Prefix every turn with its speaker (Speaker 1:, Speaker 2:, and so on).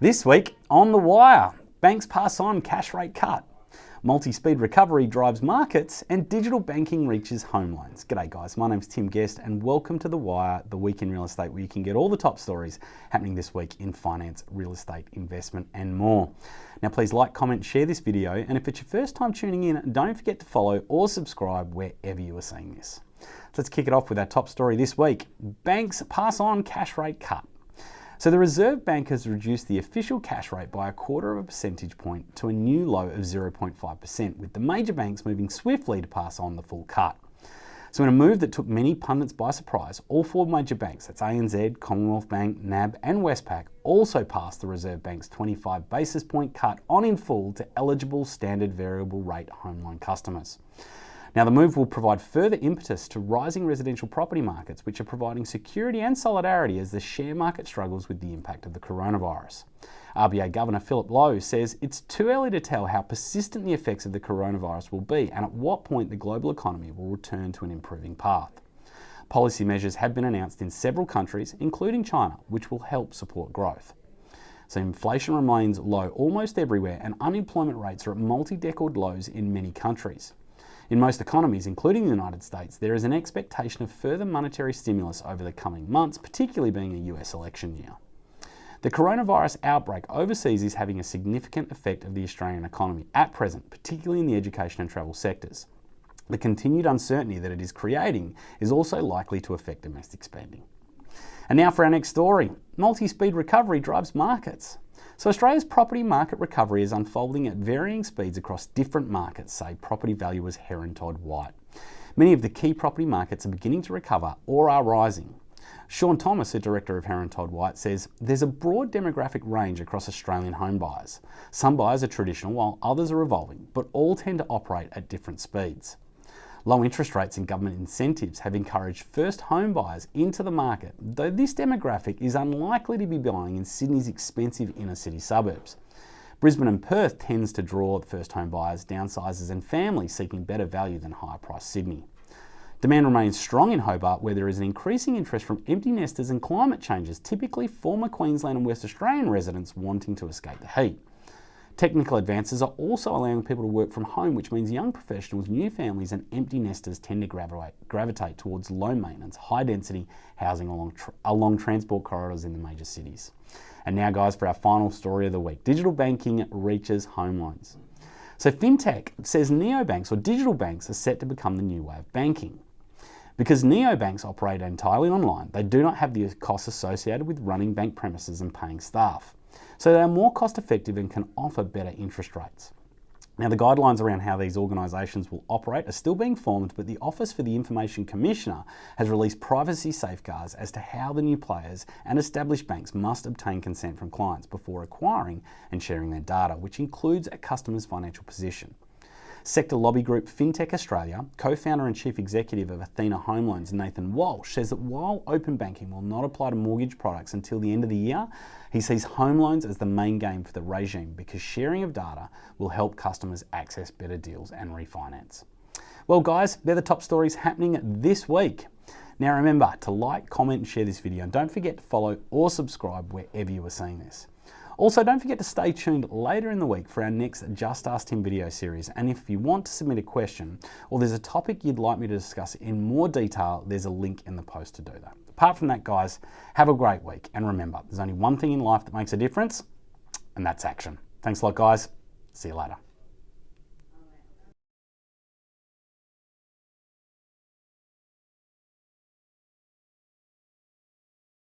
Speaker 1: This week on The Wire, banks pass on cash rate cut. Multi-speed recovery drives markets and digital banking reaches home loans. G'day guys, my name's Tim Guest and welcome to The Wire, the week in real estate where you can get all the top stories happening this week in finance, real estate, investment and more. Now please like, comment, share this video and if it's your first time tuning in, don't forget to follow or subscribe wherever you are seeing this. Let's kick it off with our top story this week. Banks pass on cash rate cut. So the Reserve Bank has reduced the official cash rate by a quarter of a percentage point to a new low of 0.5%, with the major banks moving swiftly to pass on the full cut. So in a move that took many pundits by surprise, all four major banks, that's ANZ, Commonwealth Bank, NAB and Westpac, also passed the Reserve Bank's 25 basis point cut on in full to eligible standard variable rate home loan customers. Now, the move will provide further impetus to rising residential property markets, which are providing security and solidarity as the share market struggles with the impact of the coronavirus. RBA Governor Philip Lowe says it's too early to tell how persistent the effects of the coronavirus will be and at what point the global economy will return to an improving path. Policy measures have been announced in several countries, including China, which will help support growth. So inflation remains low almost everywhere and unemployment rates are at multi-decade lows in many countries. In most economies, including the United States, there is an expectation of further monetary stimulus over the coming months, particularly being a US election year. The coronavirus outbreak overseas is having a significant effect of the Australian economy at present, particularly in the education and travel sectors. The continued uncertainty that it is creating is also likely to affect domestic spending. And now for our next story. Multi-speed recovery drives markets. So Australia's property market recovery is unfolding at varying speeds across different markets, say property valuers Heron Todd White. Many of the key property markets are beginning to recover or are rising. Sean Thomas, the director of Heron Todd White, says there's a broad demographic range across Australian home buyers. Some buyers are traditional while others are evolving, but all tend to operate at different speeds. Low interest rates and government incentives have encouraged first home buyers into the market, though this demographic is unlikely to be buying in Sydney's expensive inner city suburbs. Brisbane and Perth tends to draw first home buyers, downsizers and families seeking better value than higher priced Sydney. Demand remains strong in Hobart where there is an increasing interest from empty nesters and climate changes, typically former Queensland and West Australian residents wanting to escape the heat. Technical advances are also allowing people to work from home, which means young professionals, new families, and empty nesters tend to gravitate, towards low maintenance, high density housing along, along transport corridors in the major cities. And now, guys, for our final story of the week digital banking reaches home loans. So, fintech says neobanks or digital banks are set to become the new way of banking. Because neobanks operate entirely online, they do not have the costs associated with running bank premises and paying staff. So they are more cost effective and can offer better interest rates. Now, the guidelines around how these organisations will operate are still being formed, but the Office for the Information Commissioner has released privacy safeguards as to how the new players and established banks must obtain consent from clients before acquiring and sharing their data, which includes a customer's financial position. Sector lobby group FinTech Australia, co-founder and chief executive of Athena Home Loans, Nathan Walsh, says that while open banking will not apply to mortgage products until the end of the year, he sees home loans as the main game for the regime because sharing of data will help customers access better deals and refinance. Well guys, they're the top stories happening this week. Now remember to like, comment and share this video and don't forget to follow or subscribe wherever you are seeing this. Also, don't forget to stay tuned later in the week for our next Just Ask Tim video series. And if you want to submit a question or there's a topic you'd like me to discuss in more detail, there's a link in the post to do that. Apart from that, guys, have a great week. And remember, there's only one thing in life that makes a difference, and that's action. Thanks a lot, guys. See you later.